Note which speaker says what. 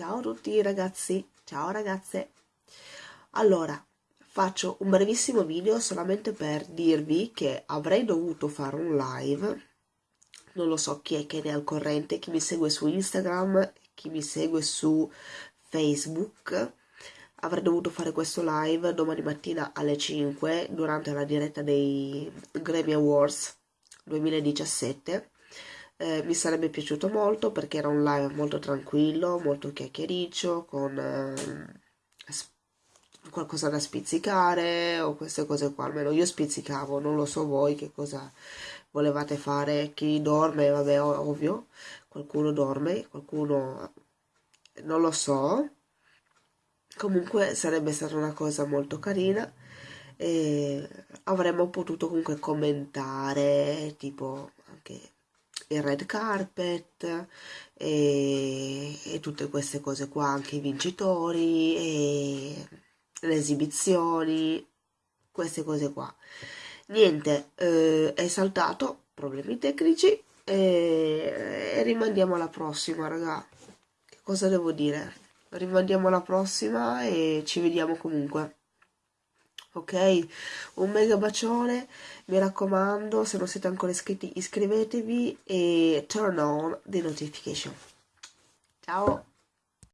Speaker 1: ciao a tutti ragazzi, ciao ragazze. Allora, faccio un brevissimo video solamente per dirvi che avrei dovuto fare un live, non lo so chi è che ne è al corrente, chi mi segue su Instagram, chi mi segue su Facebook, avrei dovuto fare questo live domani mattina alle 5 durante la diretta dei Grammy Awards 2017 eh, mi sarebbe piaciuto molto perché era un live molto tranquillo, molto chiacchiericcio, con eh, qualcosa da spizzicare o queste cose qua, almeno io spizzicavo, non lo so voi che cosa volevate fare, chi dorme, vabbè, ovvio, qualcuno dorme, qualcuno non lo so, comunque sarebbe stata una cosa molto carina e avremmo potuto comunque commentare tipo anche il red carpet e, e tutte queste cose qua, anche i vincitori e le esibizioni, queste cose qua. Niente, eh, è saltato, problemi tecnici e, e rimandiamo alla prossima, raga. Che cosa devo dire? Rimandiamo alla prossima e ci vediamo comunque ok? Un mega bacione, mi raccomando, se non siete ancora iscritti iscrivetevi e turn on the notification. Ciao!